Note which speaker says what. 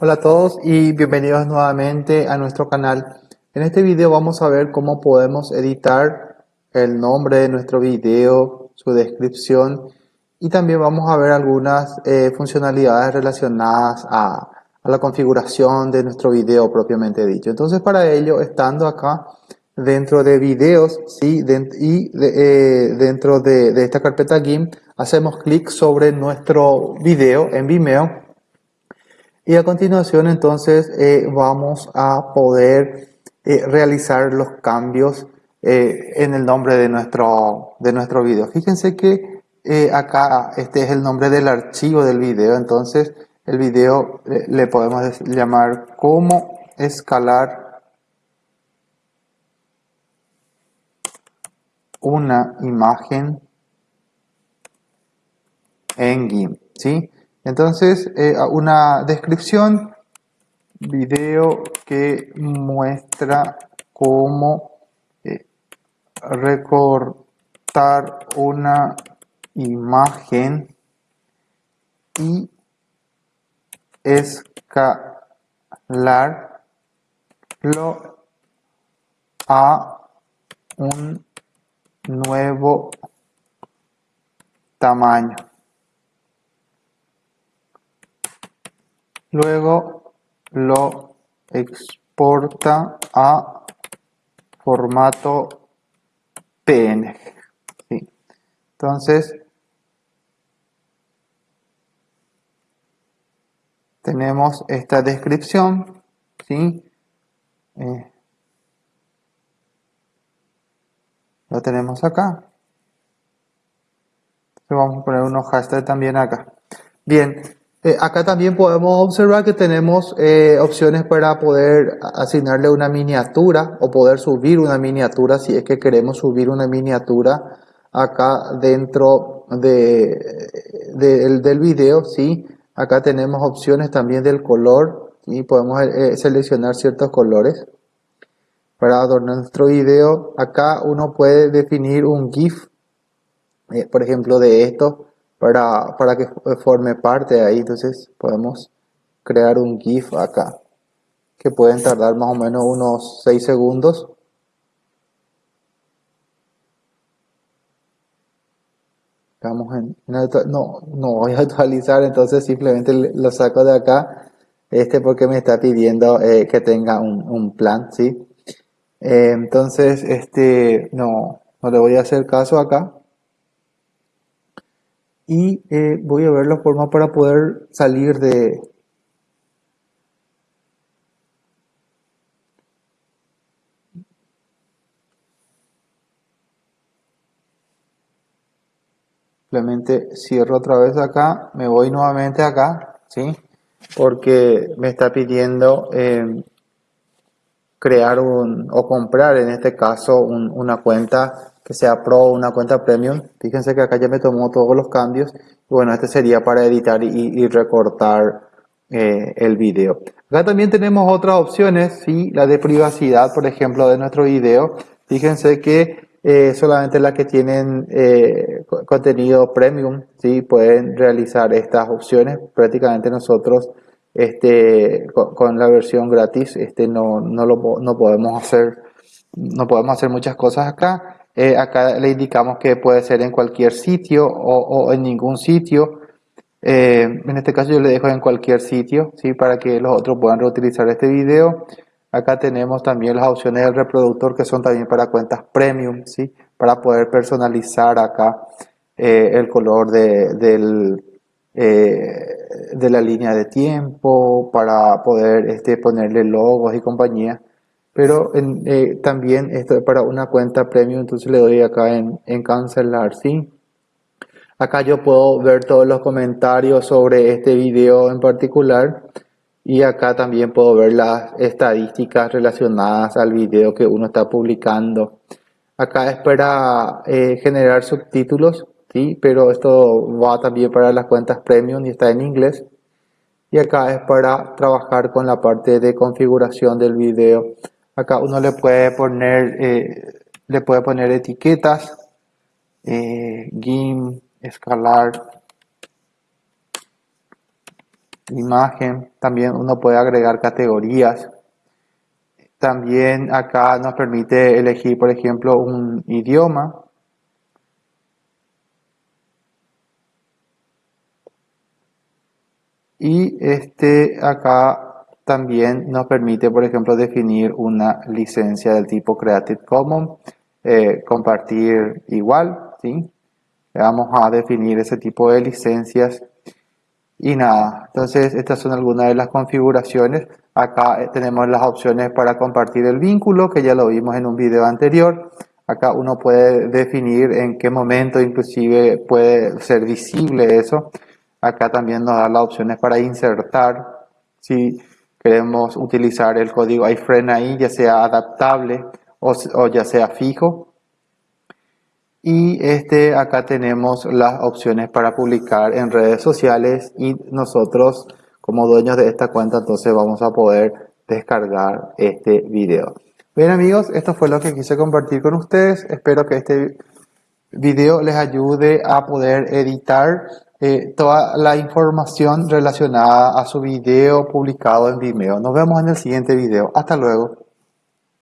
Speaker 1: Hola a todos y bienvenidos nuevamente a nuestro canal. En este video vamos a ver cómo podemos editar el nombre de nuestro video, su descripción y también vamos a ver algunas eh, funcionalidades relacionadas a, la configuración de nuestro video propiamente dicho. Entonces para ello, estando acá dentro de videos y eh, dentro de, de esta carpeta GIMP, hacemos clic sobre nuestro video en Vimeo y a continuación entonces eh, vamos a poder eh, realizar los cambios eh, en el nombre de nuestro, de nuestro video. Fíjense que acá este es el nombre del archivo del video, entonces el video le podemos llamar cómo escalar una imagen en GIMP, ¿sí? Entonces, eh, una descripción, video que muestra cómo eh, recortar una imagen y escalarlo a un nuevo tamaño. Luego lo exporta a formato PNG. Entonces, tenemos esta descripción. ¿sí? Eh, lo tenemos acá. vamos a poner unos hashtags también acá. Bien, eh, acá también podemos observar que tenemos eh, opciones para poder asignarle una miniatura o poder subir una miniatura si es que queremos subir una miniatura acá dentro de, del video. ¿sí? Acá tenemos opciones también del color y podemos eh, seleccionar ciertos colores para adornar nuestro video. Acá uno puede definir un GIF, por ejemplo de esto para, para que forme parte de ahí. Entonces podemos crear un GIF acá que pueden tardar más o menos unos 6 segundos. Estamos en, no, no voy a actualizar, entonces simplemente lo saco de acá, este porque me está pidiendo eh, que tenga un, plan, ¿sí? Eh, entonces, este, no, no le voy a hacer caso acá y eh, voy a ver la forma para poder salir de simplemente cierro otra vez acá me voy nuevamente acá ¿sí? porque me está pidiendo em, crear un o comprar en este caso una cuenta que sea Pro una cuenta Premium. Fíjense que acá ya me tomó todos los cambios. Bueno, este sería para editar y, recortar eh, el video. Acá también tenemos otras opciones, ¿sí? la de privacidad, por ejemplo, de nuestro video. Fíjense que eh, solamente las que tienen eh, contenido premium ¿sí? pueden realizar estas opciones. Prácticamente nosotros este, con, la versión gratis este, no, no, lo, no podemos hacer no podemos hacer muchas cosas acá eh, acá le indicamos que puede ser en cualquier sitio o, en ningún sitio. Eh, en este caso yo le dejo en cualquier sitio, ¿sí? para que los otros puedan reutilizar este video. Acá tenemos también las opciones del reproductor que son también para cuentas premium, ¿sí? para poder personalizar acá eh, el color de, del, de la línea de tiempo, para poder este, ponerle logos y compañía pero eh, también esto es para una cuenta premium, entonces le doy acá en, en cancelar, ¿sí? Acá yo puedo ver todos los comentarios sobre este video en particular y acá también puedo ver las estadísticas relacionadas al video que uno está publicando. Acá es para eh, generar subtítulos, ¿sí? pero esto va también para las cuentas premium y está en inglés. Y acá es para trabajar con la parte de configuración del video. Acá uno le puede poner, eh, le puede poner etiquetas, eh, escalar, imagen, también uno puede agregar categorías. También acá nos permite elegir, por ejemplo, un idioma. Y este acá también nos permite, por ejemplo, definir una licencia del tipo Creative Commons, eh, compartir igual, ¿sí? Vamos a definir ese tipo de licencias y nada, entonces estas son algunas de las configuraciones. Acá eh, tenemos las opciones para compartir el vínculo, que ya lo vimos en un video anterior. Acá uno puede definir en qué momento inclusive puede ser visible eso. Acá también nos da las opciones para insertar. Si queremos utilizar el código iframe ahí, ya sea adaptable o, o ya sea fijo. Y este, acá tenemos las opciones para publicar en redes sociales y nosotros como dueños de esta cuenta entonces vamos a poder descargar este video. Bien amigos, esto fue lo que quise compartir con ustedes. Espero que este video les ayude a poder editar eh, toda la información relacionada a su video publicado en Vimeo. Nos vemos en el siguiente video. Hasta luego.